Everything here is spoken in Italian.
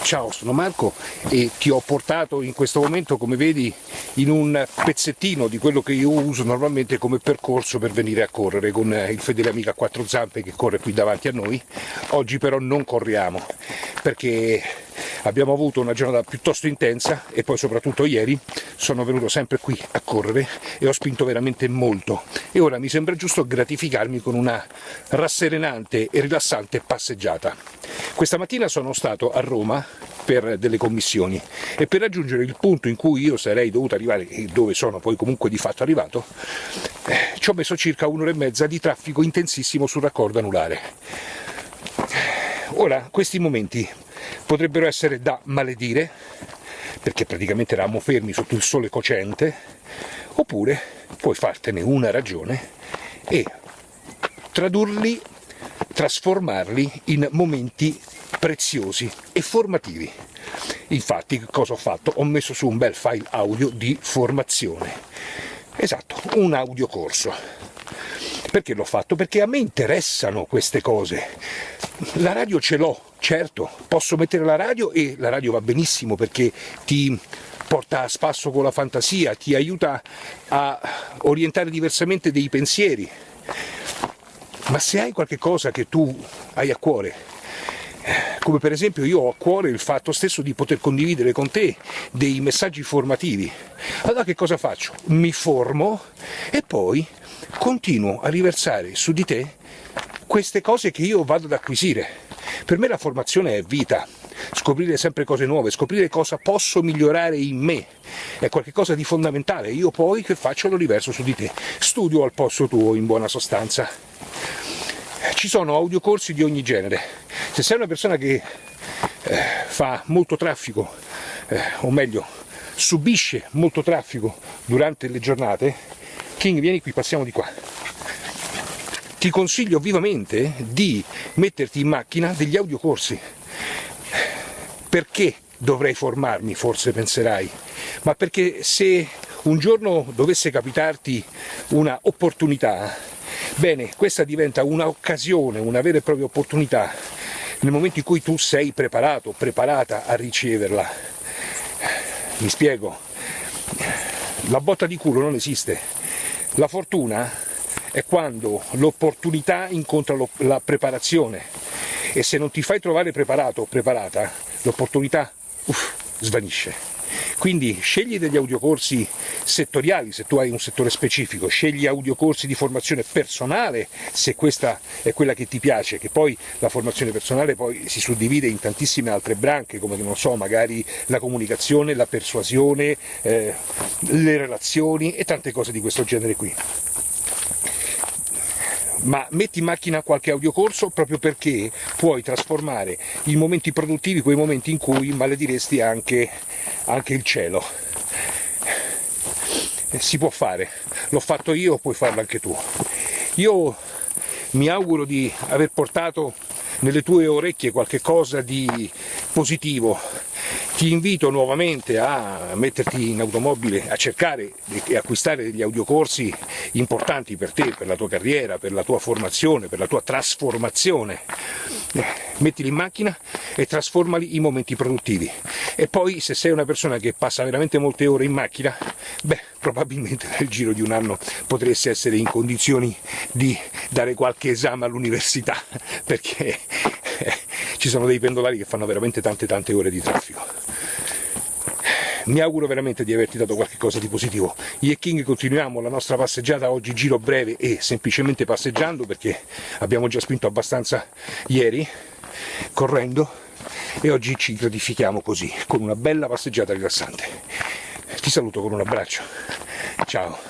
Ciao, sono Marco e ti ho portato in questo momento, come vedi, in un pezzettino di quello che io uso normalmente come percorso per venire a correre con il fedele amico a quattro zampe che corre qui davanti a noi. Oggi però non corriamo perché abbiamo avuto una giornata piuttosto intensa e poi soprattutto ieri sono venuto sempre qui a correre e ho spinto veramente molto e ora mi sembra giusto gratificarmi con una rasserenante e rilassante passeggiata. Questa mattina sono stato a Roma per delle commissioni e per raggiungere il punto in cui io sarei dovuto arrivare dove sono poi comunque di fatto arrivato eh, ci ho messo circa un'ora e mezza di traffico intensissimo sul raccordo anulare. Ora questi momenti potrebbero essere da maledire perché praticamente eravamo fermi sotto il sole cocente oppure puoi fartene una ragione e tradurli trasformarli in momenti preziosi e formativi. Infatti cosa ho fatto? Ho messo su un bel file audio di formazione. Esatto, un audiocorso. Perché l'ho fatto? Perché a me interessano queste cose. La radio ce l'ho, certo, posso mettere la radio e la radio va benissimo perché ti porta a spasso con la fantasia, ti aiuta a orientare diversamente dei pensieri, ma se hai qualche cosa che tu hai a cuore, come per esempio io ho a cuore il fatto stesso di poter condividere con te dei messaggi formativi, allora che cosa faccio? Mi formo e poi continuo a riversare su di te queste cose che io vado ad acquisire. Per me la formazione è vita, scoprire sempre cose nuove, scoprire cosa posso migliorare in me, è qualcosa di fondamentale, io poi che faccio lo riverso su di te, studio al posto tuo in buona sostanza ci sono audiocorsi di ogni genere. Se sei una persona che eh, fa molto traffico, eh, o meglio, subisce molto traffico durante le giornate, King vieni qui, passiamo di qua. Ti consiglio vivamente di metterti in macchina degli audiocorsi. Perché dovrei formarmi, forse penserai, ma perché se un giorno dovesse capitarti una opportunità Bene, questa diventa un'occasione, una vera e propria opportunità nel momento in cui tu sei preparato, preparata a riceverla. Mi spiego, la botta di culo non esiste, la fortuna è quando l'opportunità incontra la preparazione e se non ti fai trovare preparato o preparata, l'opportunità svanisce. Quindi scegli degli audiocorsi settoriali se tu hai un settore specifico, scegli audiocorsi di formazione personale se questa è quella che ti piace, che poi la formazione personale poi si suddivide in tantissime altre branche come non so, magari la comunicazione, la persuasione, eh, le relazioni e tante cose di questo genere qui. Ma metti in macchina qualche audiocorso proprio perché puoi trasformare i momenti produttivi quei momenti in cui malediresti anche, anche il cielo. Eh, si può fare, l'ho fatto io, puoi farlo anche tu. Io mi auguro di aver portato nelle tue orecchie qualche cosa di positivo ti invito nuovamente a metterti in automobile, a cercare e acquistare degli audiocorsi importanti per te, per la tua carriera, per la tua formazione, per la tua trasformazione. Eh, mettili in macchina e trasformali in momenti produttivi. E poi se sei una persona che passa veramente molte ore in macchina, beh, probabilmente nel giro di un anno potresti essere in condizioni di dare qualche esame all'università, perché ci sono dei pendolari che fanno veramente tante tante ore di traffico. Mi auguro veramente di averti dato qualche cosa di positivo. Io e King continuiamo la nostra passeggiata oggi giro breve e semplicemente passeggiando perché abbiamo già spinto abbastanza ieri, correndo, e oggi ci gratifichiamo così, con una bella passeggiata rilassante. Ti saluto con un abbraccio. Ciao.